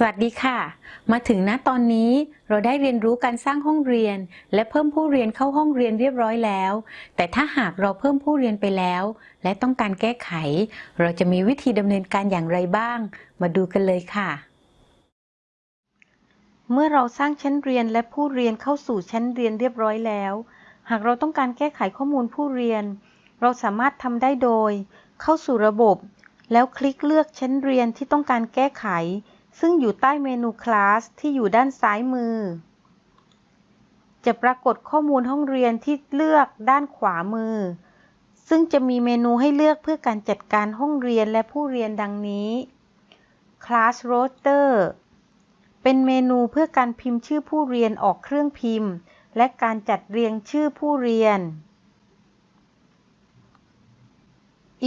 สวัสดีค่ะ มาถึงณตอนนี้เราได้เรียนรู้การสร้างห้องเรียน และเพิ่มผู้เรียนเข้าห้องเรียนเรียบร้อยแล้ว แต่ถ้าหากเราเพิ่มผู้เรียนไปแล้ว และต้องการแก้ไข เราจะมีวิธีดำเนินการอย่างไรบ้าง มาดูกันเลยค่ะ เมื่อเราสร้างชั้นเรียนและผู้เรียนเข้าสู่ชั้นเรียนเรียบร้อยแล้ว หากเราต้องการแก้ไขข้อมูลผู้เรียน เราสามารถทำได้โดย เข้าสู่ระบบ แล้วคลิกเลือกชั้นเรียนที่ต้องการแก้ไข ซึ่งอยู่ใต้เมนูคลาสที่อยู่ด้านซ้ายมือ จะปรากฏข้อมูลห้องเรียนที่เลือกด้านขวามือ ซึ่งจะมีเมนูให้เลือกเพื่อการจัดการห้องเรียนและผู้เรียนดังนี้ Class Roster เป็นเมนูเพื่อการพิมพ์ชื่อผู้เรียนออกเครื่องพิมพ์ และการจัดเรียงชื่อผู้เรียน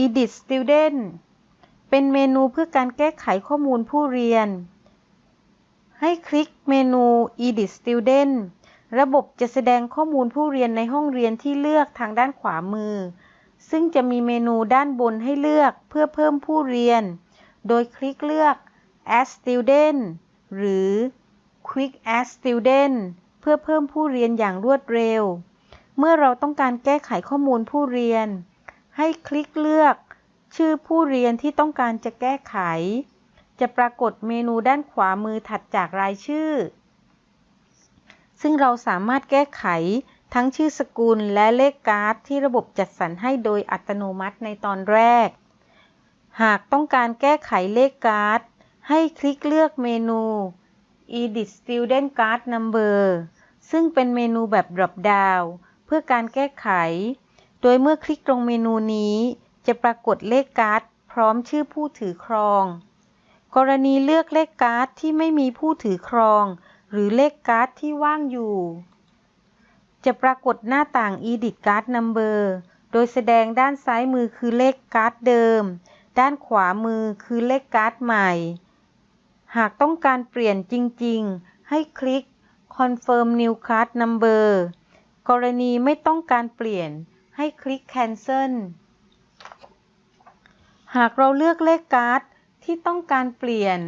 Edit Student เป็นเมนูเพื่อการแก้ไขข้อมูลผู้เรียน ให้คลิกเมนู Edit Student ระบบจะแสดงข้อมูลผู้เรียนในห้องเรียนที่เลือกทางด้านขวามือ ซึ่งจะมีเมนูด้านบนให้เลือกเพื่อเพิ่มผู้เรียน โดยคลิกเลือก Add Student หรือ Quick Add Student เพื่อเพิ่มผู้เรียนอย่างรวดเร็ว เมื่อเราต้องการแก้ไขข้อมูลผู้เรียน ให้คลิกเลือก ชื่อผู้เรียนที่ต้องการจะแก้ไข จะปรากฏเมนูด้านขวามือถัดจากรายชื่อ ซึ่งเราสามารถแก้ไขทั้งชื่อสกุลและเลขการ์ดที่ระบบจัดสรรให้โดยอัตโนมัติในตอนแรก หากต้องการแก้ไขเลขการ์ด ให้คลิกเลือกเมนู Edit Student Card Number ซึ่งเป็นเมนูแบบ drop down เพื่อการแก้ไข โดยเมื่อคลิกตรงเมนูนี้ จะปรากฏเลขการ์ดพร้อมชื่อผู้ถือครอง กรณีเลือกเลขการ์ดที่ไม่มีผู้ถือครอง หรือเลขการ์ดที่ว่างอยู่ จะปรากฏหน้าต่าง Edit Card Number โดยแสดงด้านซ้ายมือคือเลขการ์ดเดิม ด้านขวามือคือเลขการ์ดใหม่ หากต้องการเปลี่ยนจริง ๆ ให้คลิก Confirm New Card Number กรณีไม่ต้องการเปลี่ยนให้คลิก Cancel หากเราเลือกเลขการ์ดที่ต้องการเปลี่ยน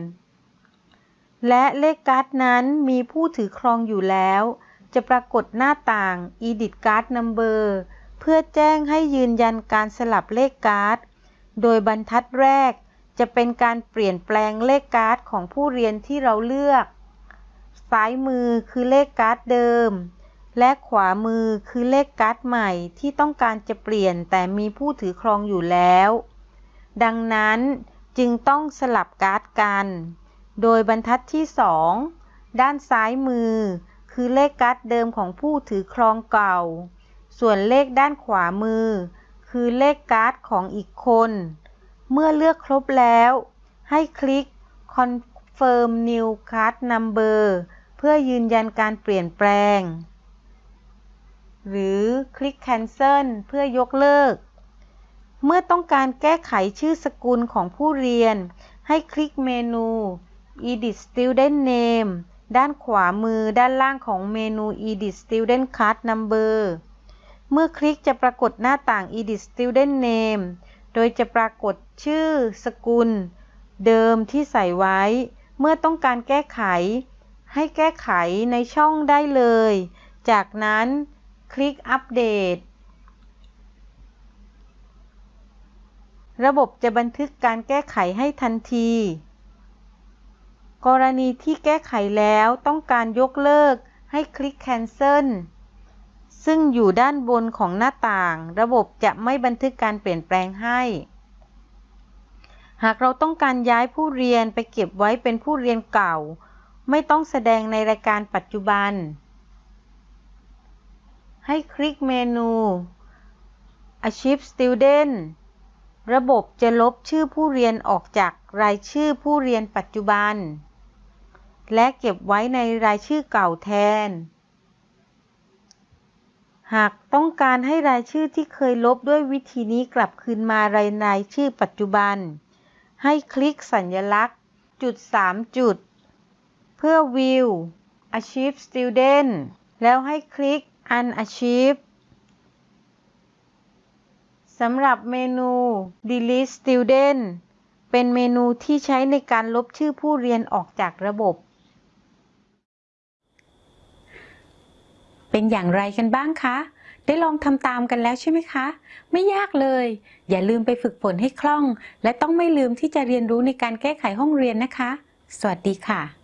และเลขการ์ดนั้นมีผู้ถือครองอยู่แล้ว จะปรากฏหน้าต่าง Edit Card Number เพื่อแจ้งให้ยืนยันการสลับเลขการ์ด โดยบรรทัดแรกจะเป็นการเปลี่ยนแปลงเลขการ์ดของผู้เรียนที่เราเลือก ซ้ายมือคือเลขการ์ดเดิม และขวามือคือเลขการ์ดใหม่ที่ต้องการจะเปลี่ยนแต่มีผู้ถือครองอยู่แล้ว ดังนั้นจึงต้องสลับการ์ดกัน โดยบรรทัดที่ 2 ด้านซ้ายมือ คือเลขการ์ดเดิมของผู้ถือครองเก่า ส่วนเลขด้านขวามือ คือเลขการ์ดของอีกคน เมื่อเลือกครบแล้ว ให้คลิก Confirm New Card Number เพื่อยืนยันการเปลี่ยนแปลง หรือคลิก Cancel เพื่อยกเลิก เมื่อต้องการแก้ไขชื่อสกุลของผู้เรียน ให้คลิกเมนู Edit Student Name ด้านขวามือด้านล่างของเมนู Edit Student Card Number เมื่อคลิกจะปรากฏหน้าต่าง Edit Student Name โดยจะปรากฏชื่อสกุล เดิมที่ใส่ไว้ เมื่อต้องการแก้ไข ให้แก้ไขในช่องได้เลย จากนั้นคลิกอัปเดต ระบบจะบันทึกการแก้ไขให้ทันที กรณีที่แก้ไขแล้วต้องการยกเลิกให้คลิก Cancel ซึ่งอยู่ด้านบนของหน้าต่าง ระบบจะไม่บันทึกการเปลี่ยนแปลงให้ หากเราต้องการย้ายผู้เรียนไปเก็บไว้เป็นผู้เรียนเก่า ไม่ต้องแสดงในรายการปัจจุบัน ให้คลิกเมนู Archive Student ระบบจะลบชื่อผู้เรียนออกจากรายชื่อผู้เรียนปัจจุบัน และเก็บไว้ในรายชื่อเก่าแทน หากต้องการให้รายชื่อที่เคยลบด้วยวิธีนี้กลับคืนมารายรายชื่อปัจจุบัน ให้คลิกสัญลักษณ์ จุด 3 จุด เพื่อ View Archive Student แล้วให้คลิก Unarchive สำหรับเมนู Delete Student เป็นเมนูที่ใช้ในการลบชื่อผู้เรียนออกจากระบบ เป็นอย่างไรกันบ้างคะ ได้ลองทำตามกันแล้วใช่ไหมคะ ไม่ยากเลย อย่าลืมไปฝึกฝนให้คล่อง และต้องไม่ลืมที่จะเรียนรู้ในการแก้ไขห้องเรียนนะคะ สวัสดีค่ะ